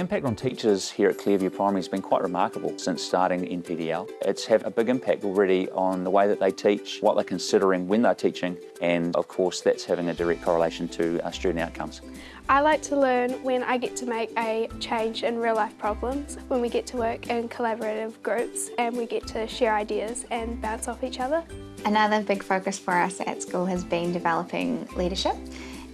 impact on teachers here at Clearview Primary has been quite remarkable since starting NPDL. It's had a big impact already on the way that they teach, what they're considering when they're teaching, and of course that's having a direct correlation to uh, student outcomes. I like to learn when I get to make a change in real life problems, when we get to work in collaborative groups and we get to share ideas and bounce off each other. Another big focus for us at school has been developing leadership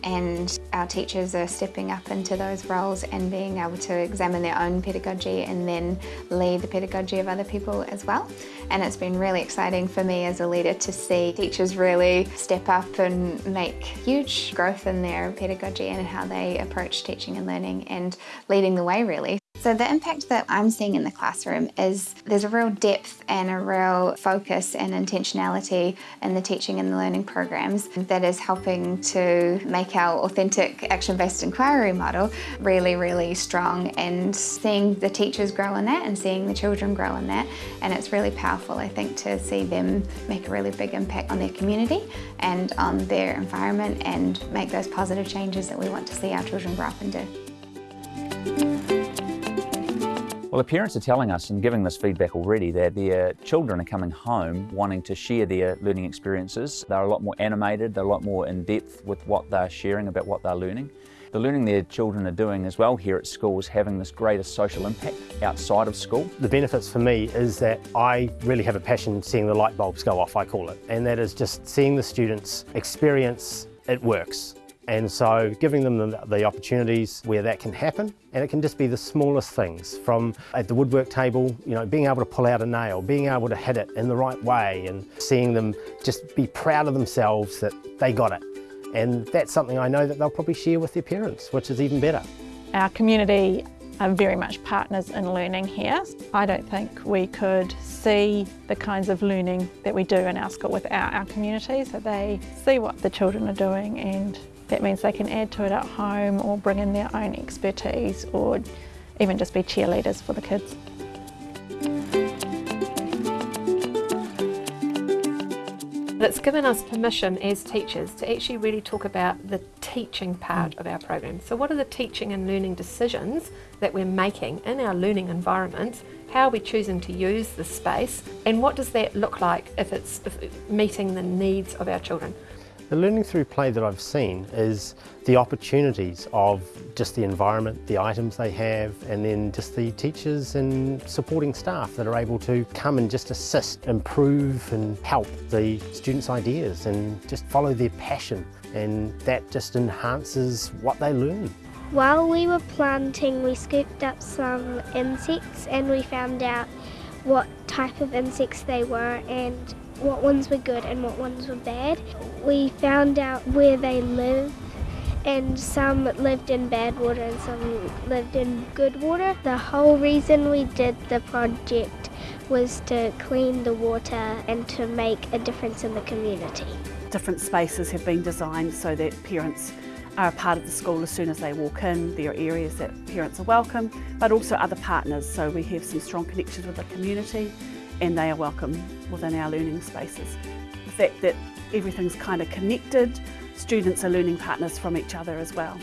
and our teachers are stepping up into those roles and being able to examine their own pedagogy and then lead the pedagogy of other people as well. And it's been really exciting for me as a leader to see teachers really step up and make huge growth in their pedagogy and how they approach teaching and learning and leading the way really. So the impact that I'm seeing in the classroom is there's a real depth and a real focus and intentionality in the teaching and the learning programs that is helping to make our authentic action-based inquiry model really, really strong and seeing the teachers grow in that and seeing the children grow in that. And it's really powerful, I think, to see them make a really big impact on their community and on their environment and make those positive changes that we want to see our children grow up and do. Well, the parents are telling us and giving this feedback already that their children are coming home wanting to share their learning experiences. They're a lot more animated, they're a lot more in depth with what they're sharing about what they're learning. The learning their children are doing as well here at school is having this greater social impact outside of school. The benefits for me is that I really have a passion seeing the light bulbs go off, I call it, and that is just seeing the students experience it works. And so giving them the, the, opportunities where that can happen, and it can just be the smallest things from at the woodwork table, you know, being able to pull out a nail, being able to hit it in the right way and seeing them just be proud of themselves that they got it. And that's something I know that they'll probably share with their parents, which is even better. Our community are very much partners in learning here. I don't think we could see the kinds of learning that we do in our school without our community, so they see what the children are doing and that means they can add to it at home or bring in their own expertise or even just be cheerleaders for the kids. It's given us permission as teachers to actually really talk about the teaching part of our program. So what are the teaching and learning decisions that we're making in our learning environments? How are we choosing to use the space? And what does that look like if it's meeting the needs of our children? The learning through play that I've seen is the opportunities of just the environment, the items they have, and then just the teachers and supporting staff that are able to come and just assist, improve and help the students' ideas and just follow their passion and that just enhances what they learn. While we were planting we scooped up some insects and we found out what type of insects they were and what ones were good and what ones were bad. We found out where they live and some lived in bad water and some lived in good water. The whole reason we did the project was to clean the water and to make a difference in the community. Different spaces have been designed so that parents are a part of the school as soon as they walk in. There are areas that parents are welcome, but also other partners. So we have some strong connections with the community and they are welcome within our learning spaces. The fact that everything's kind of connected, students are learning partners from each other as well.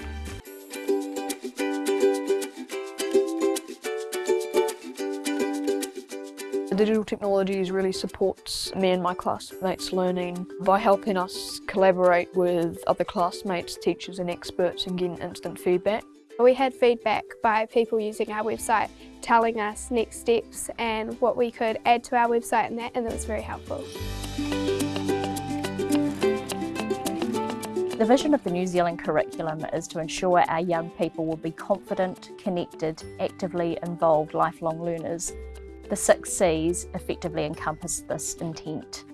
Digital technologies really supports me and my classmates' learning by helping us collaborate with other classmates, teachers and experts and getting instant feedback. We had feedback by people using our website telling us next steps and what we could add to our website and that, and it was very helpful. The vision of the New Zealand curriculum is to ensure our young people will be confident, connected, actively involved lifelong learners. The six C's effectively encompass this intent.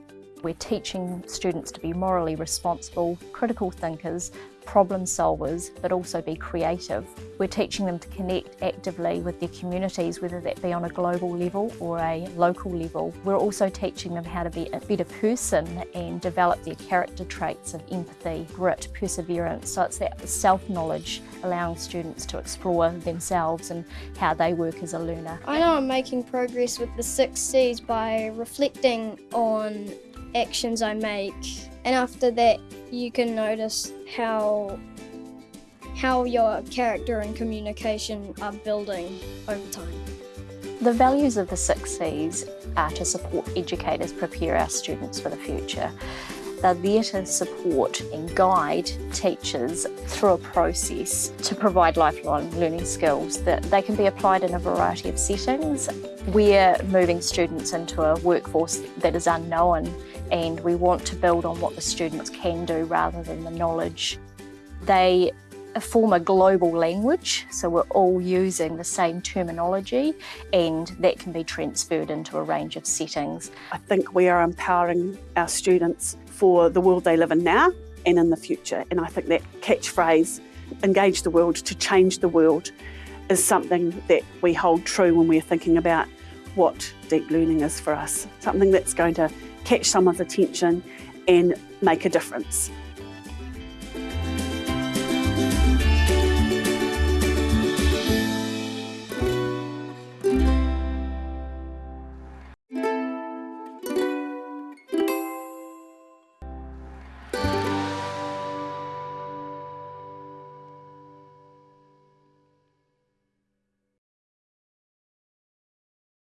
We're teaching students to be morally responsible, critical thinkers, problem solvers, but also be creative. We're teaching them to connect actively with their communities, whether that be on a global level or a local level. We're also teaching them how to be a better person and develop their character traits of empathy, grit, perseverance. So it's that self-knowledge, allowing students to explore themselves and how they work as a learner. I know I'm making progress with the six C's by reflecting on actions I make and after that you can notice how how your character and communication are building over time. The values of the six C's are to support educators prepare our students for the future. They're there to support and guide teachers through a process to provide lifelong learning skills that they can be applied in a variety of settings. We're moving students into a workforce that is unknown and we want to build on what the students can do rather than the knowledge. They form a global language, so we're all using the same terminology and that can be transferred into a range of settings. I think we are empowering our students for the world they live in now and in the future. And I think that catchphrase, engage the world to change the world, is something that we hold true when we're thinking about what deep learning is for us. Something that's going to catch someone's attention and make a difference.